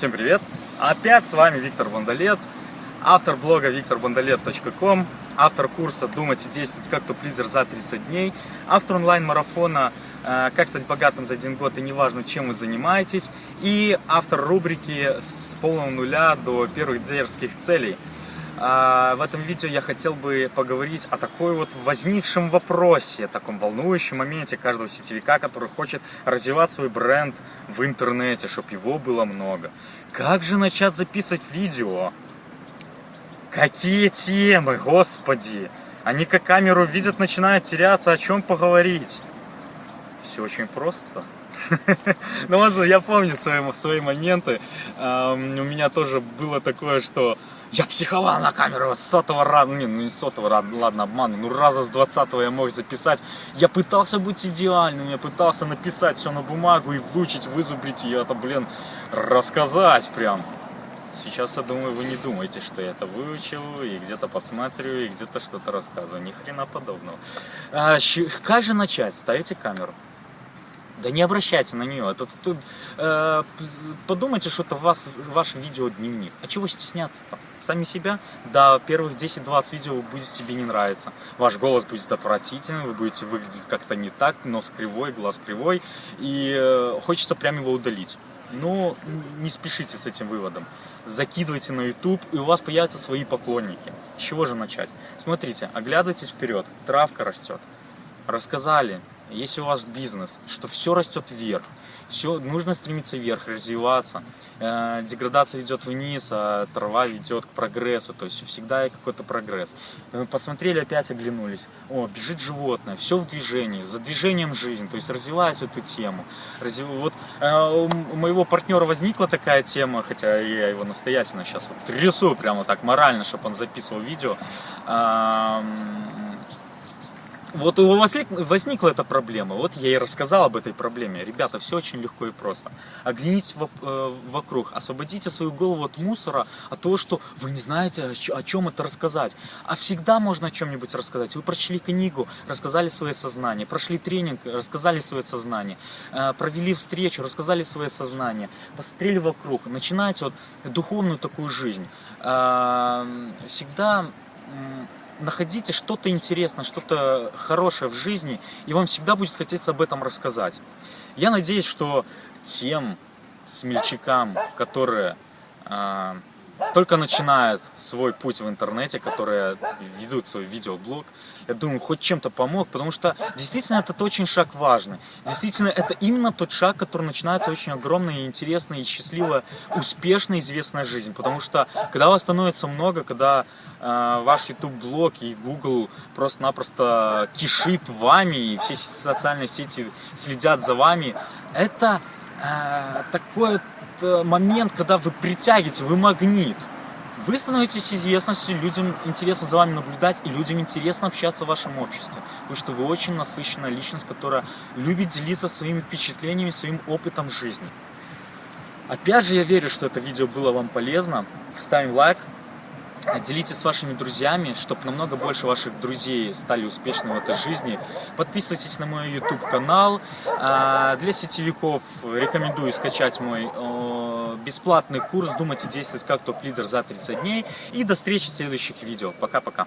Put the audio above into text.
Всем привет! Опять с вами Виктор Бондолет, автор блога викторбондолет.ком, автор курса «Думать и действовать как топ-лидер за 30 дней», автор онлайн-марафона э, «Как стать богатым за один год и неважно, чем вы занимаетесь» и автор рубрики «С полного нуля до первых дизайнерских целей». А, в этом видео я хотел бы поговорить о такой вот возникшем вопросе, таком волнующем моменте каждого сетевика, который хочет развивать свой бренд в интернете, чтобы его было много. Как же начать записывать видео? Какие темы, господи! Они как камеру видят, начинают теряться, о чем поговорить. Все очень просто. Ну, я помню свои, свои моменты. У меня тоже было такое, что я психовал на камеру с сотого раза, не, ну не сотого раза, ладно, обману, ну раза с двадцатого я мог записать. Я пытался быть идеальным, я пытался написать все на бумагу и выучить, вызубрить ее, это, блин, рассказать прям. Сейчас, я думаю, вы не думаете, что я это выучил, и где-то подсматриваю, и где-то что-то рассказываю. Ни хрена подобного. А, как же начать? Ставите камеру. Да не обращайте на нее. Это, тут, э, подумайте, что это вас, ваш видеодневник. А чего стесняться там? Сами себя? Да, первых 10-20 видео вы будете себе не нравиться. Ваш голос будет отвратительный, вы будете выглядеть как-то не так, нос кривой, глаз кривой. И э, хочется прямо его удалить. Но не спешите с этим выводом. Закидывайте на YouTube, и у вас появятся свои поклонники. С чего же начать? Смотрите, оглядывайтесь вперед. Травка растет. Рассказали, если у вас бизнес, что все растет вверх, все нужно стремиться вверх, развиваться. Э, деградация ведет вниз, а трава ведет к прогрессу, то есть всегда какой-то прогресс. Мы посмотрели, опять оглянулись. О, бежит животное, все в движении, за движением жизнь, то есть развивать эту тему. Развив... Вот э, у моего партнера возникла такая тема, хотя я его настоятельно сейчас вот трясу прямо так морально, чтобы он записывал видео. Э, вот у вас возникла эта проблема, вот я и рассказал об этой проблеме. Ребята, все очень легко и просто. Оглянитесь э, вокруг, освободите свою голову от мусора, от того, что вы не знаете, о чем это рассказать. А всегда можно о чем-нибудь рассказать. Вы прочли книгу, рассказали свое сознание, прошли тренинг, рассказали свое сознание, э, провели встречу, рассказали свое сознание, посмотрели вокруг, начинаете вот духовную такую жизнь. Э, всегда находите что-то интересное, что-то хорошее в жизни, и вам всегда будет хотеться об этом рассказать. Я надеюсь, что тем смельчакам, которые э, только начинают свой путь в интернете, которые ведут свой видеоблог, я думаю, хоть чем-то помог, потому что действительно этот очень шаг важный. Действительно, это именно тот шаг, который начинается очень огромная интересная, и счастливая, успешная, известная жизнь. Потому что, когда вас становится много, когда э, ваш YouTube-блог и Google просто-напросто кишит вами, и все социальные сети следят за вами, это э, такой вот э, момент, когда вы притягиваете, вы магнит. Вы становитесь известностью, людям интересно за вами наблюдать, и людям интересно общаться в вашем обществе. Потому что вы очень насыщенная личность, которая любит делиться своими впечатлениями, своим опытом жизни. Опять же, я верю, что это видео было вам полезно. Ставим лайк, делитесь с вашими друзьями, чтобы намного больше ваших друзей стали успешными в этой жизни. Подписывайтесь на мой YouTube канал. А, для сетевиков рекомендую скачать мой бесплатный курс «Думать и действовать как топ-лидер за 30 дней». И до встречи в следующих видео. Пока-пока.